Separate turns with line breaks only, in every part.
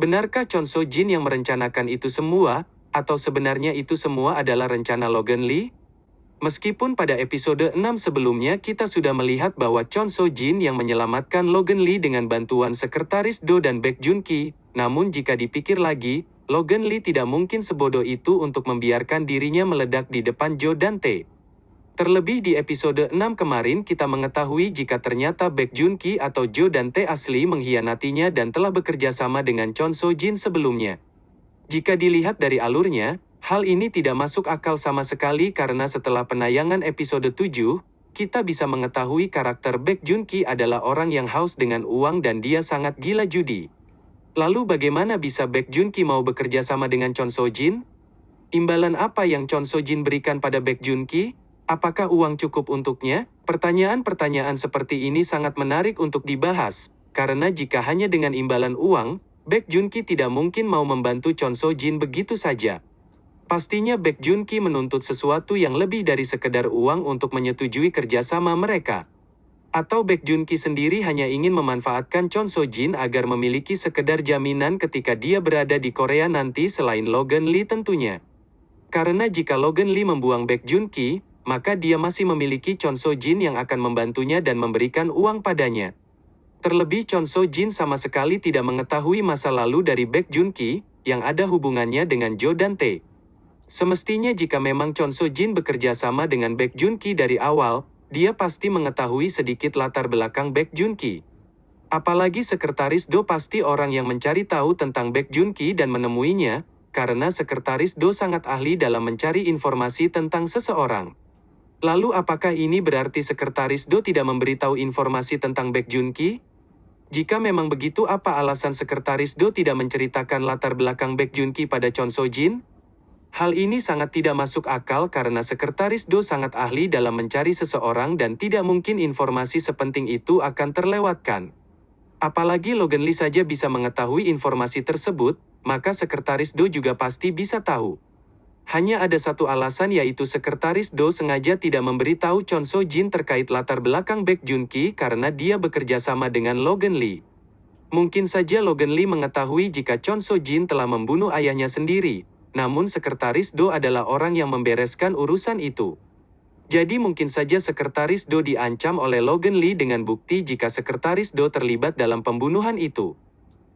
Benarkah Chon So Jin yang merencanakan itu semua, atau sebenarnya itu semua adalah rencana Logan Lee? Meskipun pada episode 6 sebelumnya kita sudah melihat bahwa Chon So Jin yang menyelamatkan Logan Lee dengan bantuan sekretaris Do dan Baek Jun Ki, namun jika dipikir lagi, Logan Lee tidak mungkin sebodoh itu untuk membiarkan dirinya meledak di depan Jo dan Tae. Terlebih di episode 6 kemarin kita mengetahui jika ternyata Baek Jun Ki atau Jo dan Tae asli mengkhianatinya dan telah bekerja sama dengan Chon So Jin sebelumnya. Jika dilihat dari alurnya, hal ini tidak masuk akal sama sekali karena setelah penayangan episode 7, kita bisa mengetahui karakter Baek Jun Ki adalah orang yang haus dengan uang dan dia sangat gila judi. Lalu bagaimana bisa Baek Jun Ki mau bekerja sama dengan Chon So Jin? Imbalan apa yang Chon So Jin berikan pada Baek Jun Ki? Apakah uang cukup untuknya? Pertanyaan-pertanyaan seperti ini sangat menarik untuk dibahas, karena jika hanya dengan imbalan uang, Baek Jun Ki tidak mungkin mau membantu Chon So Jin begitu saja. Pastinya Baek Jun Ki menuntut sesuatu yang lebih dari sekedar uang untuk menyetujui kerjasama mereka. Atau Baek Jun Ki sendiri hanya ingin memanfaatkan Chon So Jin agar memiliki sekedar jaminan ketika dia berada di Korea nanti selain Logan Lee tentunya. Karena jika Logan Lee membuang Baek Jun Ki, maka dia masih memiliki Chon So Jin yang akan membantunya dan memberikan uang padanya. Terlebih Chon So Jin sama sekali tidak mengetahui masa lalu dari Baek Jun Ki, yang ada hubungannya dengan Jo dan Tae. Semestinya jika memang Chon So Jin bekerja sama dengan Baek Jun Ki dari awal, dia pasti mengetahui sedikit latar belakang Baek Jun Ki. Apalagi sekretaris Do pasti orang yang mencari tahu tentang Baek Jun Ki dan menemuinya, karena sekretaris Do sangat ahli dalam mencari informasi tentang seseorang. Lalu apakah ini berarti sekretaris Do tidak memberitahu informasi tentang Baek Jun Ki? Jika memang begitu apa alasan sekretaris Do tidak menceritakan latar belakang Baek Jun Ki pada Chon So Jin? Hal ini sangat tidak masuk akal karena sekretaris Do sangat ahli dalam mencari seseorang dan tidak mungkin informasi sepenting itu akan terlewatkan. Apalagi Logan Lee saja bisa mengetahui informasi tersebut, maka sekretaris Do juga pasti bisa tahu. Hanya ada satu alasan yaitu sekretaris Do sengaja tidak memberitahu Chon So Jin terkait latar belakang Baek Jun Ki karena dia bekerja sama dengan Logan Lee. Mungkin saja Logan Lee mengetahui jika Chon So Jin telah membunuh ayahnya sendiri, namun sekretaris Do adalah orang yang membereskan urusan itu. Jadi mungkin saja sekretaris Do diancam oleh Logan Lee dengan bukti jika sekretaris Do terlibat dalam pembunuhan itu.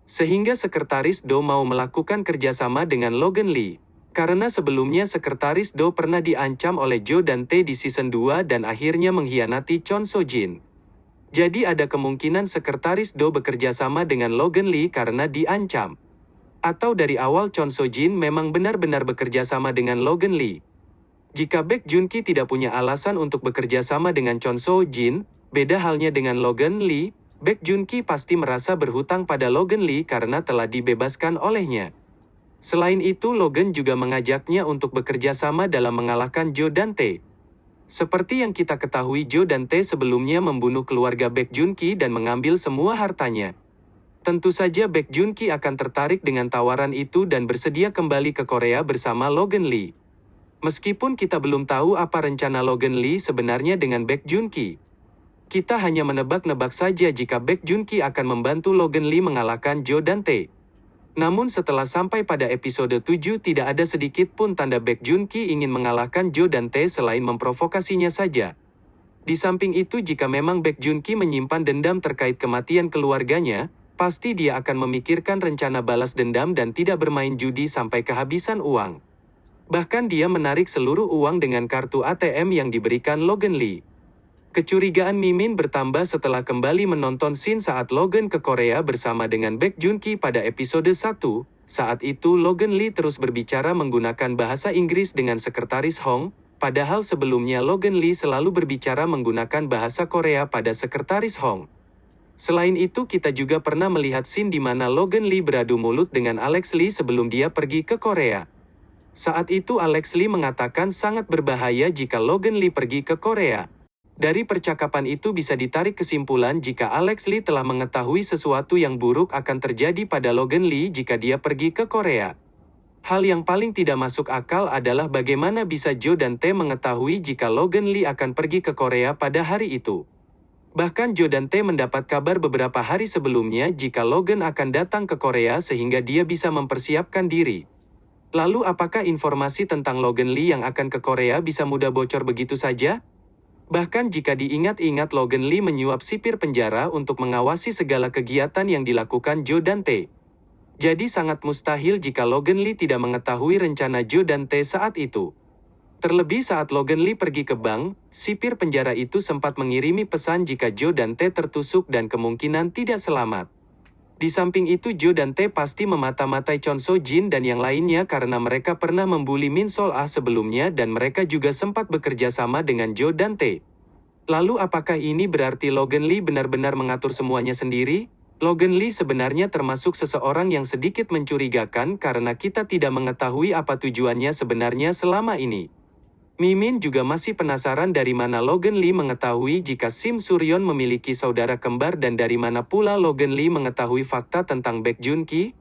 Sehingga sekretaris Do mau melakukan kerjasama dengan Logan Lee. Karena sebelumnya sekretaris Do pernah diancam oleh Jo dan Tae di season 2 dan akhirnya mengkhianati Chon So Jin. Jadi ada kemungkinan sekretaris Do bekerja sama dengan Logan Lee karena diancam. Atau dari awal Chon So Jin memang benar-benar bekerja sama dengan Logan Lee. Jika Baek Jun Ki tidak punya alasan untuk bekerja sama dengan Chon So Jin, beda halnya dengan Logan Lee, Baek Jun Ki pasti merasa berhutang pada Logan Lee karena telah dibebaskan olehnya. Selain itu Logan juga mengajaknya untuk bekerja sama dalam mengalahkan Jo dan Tae. Seperti yang kita ketahui Jo dan Tae sebelumnya membunuh keluarga Baek Jun Ki dan mengambil semua hartanya. Tentu saja Baek Jun Ki akan tertarik dengan tawaran itu dan bersedia kembali ke Korea bersama Logan Lee. Meskipun kita belum tahu apa rencana Logan Lee sebenarnya dengan Baek Jun Ki. Kita hanya menebak-nebak saja jika Baek Jun Ki akan membantu Logan Lee mengalahkan Jo dan Tae. Namun setelah sampai pada episode 7 tidak ada sedikit pun tanda Baek Jun Ki ingin mengalahkan Jo dan Tae selain memprovokasinya saja. Di samping itu jika memang Baek Jun Ki menyimpan dendam terkait kematian keluarganya, pasti dia akan memikirkan rencana balas dendam dan tidak bermain judi sampai kehabisan uang. Bahkan dia menarik seluruh uang dengan kartu ATM yang diberikan Logan Lee. Kecurigaan Mimin bertambah setelah kembali menonton scene saat Logan ke Korea bersama dengan Baek Jun Ki pada episode 1. Saat itu Logan Lee terus berbicara menggunakan bahasa Inggris dengan sekretaris Hong, padahal sebelumnya Logan Lee selalu berbicara menggunakan bahasa Korea pada sekretaris Hong. Selain itu kita juga pernah melihat scene di mana Logan Lee beradu mulut dengan Alex Lee sebelum dia pergi ke Korea. Saat itu Alex Lee mengatakan sangat berbahaya jika Logan Lee pergi ke Korea. Dari percakapan itu bisa ditarik kesimpulan jika Alex Lee telah mengetahui sesuatu yang buruk akan terjadi pada Logan Lee jika dia pergi ke Korea. Hal yang paling tidak masuk akal adalah bagaimana bisa Jo dan Tae mengetahui jika Logan Lee akan pergi ke Korea pada hari itu. Bahkan Jo dan Tae mendapat kabar beberapa hari sebelumnya jika Logan akan datang ke Korea sehingga dia bisa mempersiapkan diri. Lalu apakah informasi tentang Logan Lee yang akan ke Korea bisa mudah bocor begitu saja? Bahkan jika diingat-ingat Logan Lee menyuap sipir penjara untuk mengawasi segala kegiatan yang dilakukan Jo dan Tae. Jadi sangat mustahil jika Logan Lee tidak mengetahui rencana Jo dan Tae saat itu. Terlebih saat Logan Lee pergi ke bank, sipir penjara itu sempat mengirimi pesan jika Joe dan T tertusuk dan kemungkinan tidak selamat. Di samping itu Joe dan T pasti memata-matai Chon So Jin dan yang lainnya karena mereka pernah membuli Min Sol Ah sebelumnya dan mereka juga sempat bekerja sama dengan Joe dan T. Lalu apakah ini berarti Logan Lee benar-benar mengatur semuanya sendiri? Logan Lee sebenarnya termasuk seseorang yang sedikit mencurigakan karena kita tidak mengetahui apa tujuannya sebenarnya selama ini. Mimin juga masih penasaran dari mana Logan Lee mengetahui jika Sim Suryon memiliki saudara kembar dan dari mana pula Logan Lee mengetahui fakta tentang Baek Jun Ki?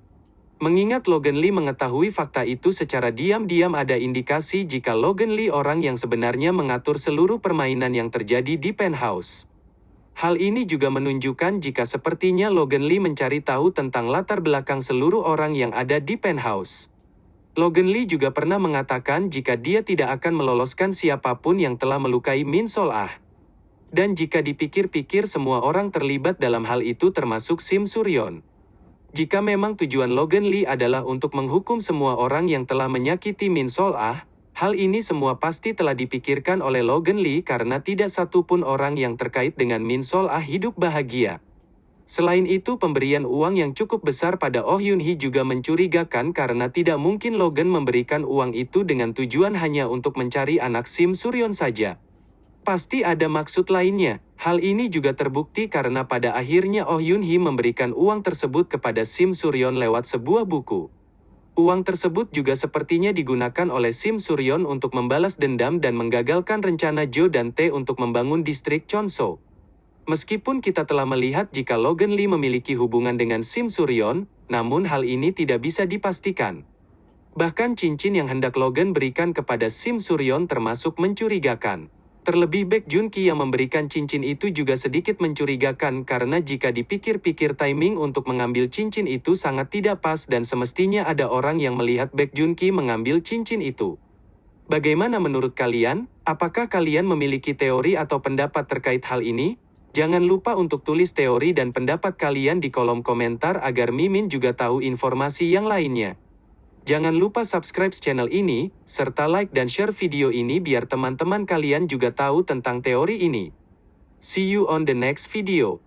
Mengingat Logan Lee mengetahui fakta itu secara diam-diam ada indikasi jika Logan Lee orang yang sebenarnya mengatur seluruh permainan yang terjadi di penthouse. Hal ini juga menunjukkan jika sepertinya Logan Lee mencari tahu tentang latar belakang seluruh orang yang ada di penthouse. Logan Lee juga pernah mengatakan jika dia tidak akan meloloskan siapa pun yang telah melukai Min Sol Ah. Dan jika dipikir-pikir semua orang terlibat dalam hal itu termasuk Sim Suryon. Jika memang tujuan Logan Lee adalah untuk menghukum semua orang yang telah menyakiti Min Sol Ah, hal ini semua pasti telah dipikirkan oleh Logan Lee karena tidak satu pun orang yang terkait dengan Min Sol Ah hidup bahagia. Selain itu pemberian uang yang cukup besar pada Oh Yun Hee juga mencurigakan karena tidak mungkin Logan memberikan uang itu dengan tujuan hanya untuk mencari anak Sim Suryon saja. Pasti ada maksud lainnya. Hal ini juga terbukti karena pada akhirnya Oh Yun Hee memberikan uang tersebut kepada Sim Suryon lewat sebuah buku. Uang tersebut juga sepertinya digunakan oleh Sim Suryon untuk membalas dendam dan menggagalkan rencana Jo dan Tae untuk membangun distrik Chonso. Meskipun kita telah melihat jika Logan Lee memiliki hubungan dengan Sim Suryon, namun hal ini tidak bisa dipastikan. Bahkan cincin yang hendak Logan berikan kepada Sim Suryon termasuk mencurigakan. Terlebih Baek Jun Ki yang memberikan cincin itu juga sedikit mencurigakan karena jika dipikir-pikir timing untuk mengambil cincin itu sangat tidak pas dan semestinya ada orang yang melihat Baek Jun Ki mengambil cincin itu. Bagaimana menurut kalian? Apakah kalian memiliki teori atau pendapat terkait hal ini? Jangan lupa untuk tulis teori dan pendapat kalian di kolom komentar agar Mimin juga tahu informasi yang lainnya. Jangan lupa subscribe channel ini, serta like dan share video ini biar teman-teman kalian juga tahu tentang teori ini. See you on the next video.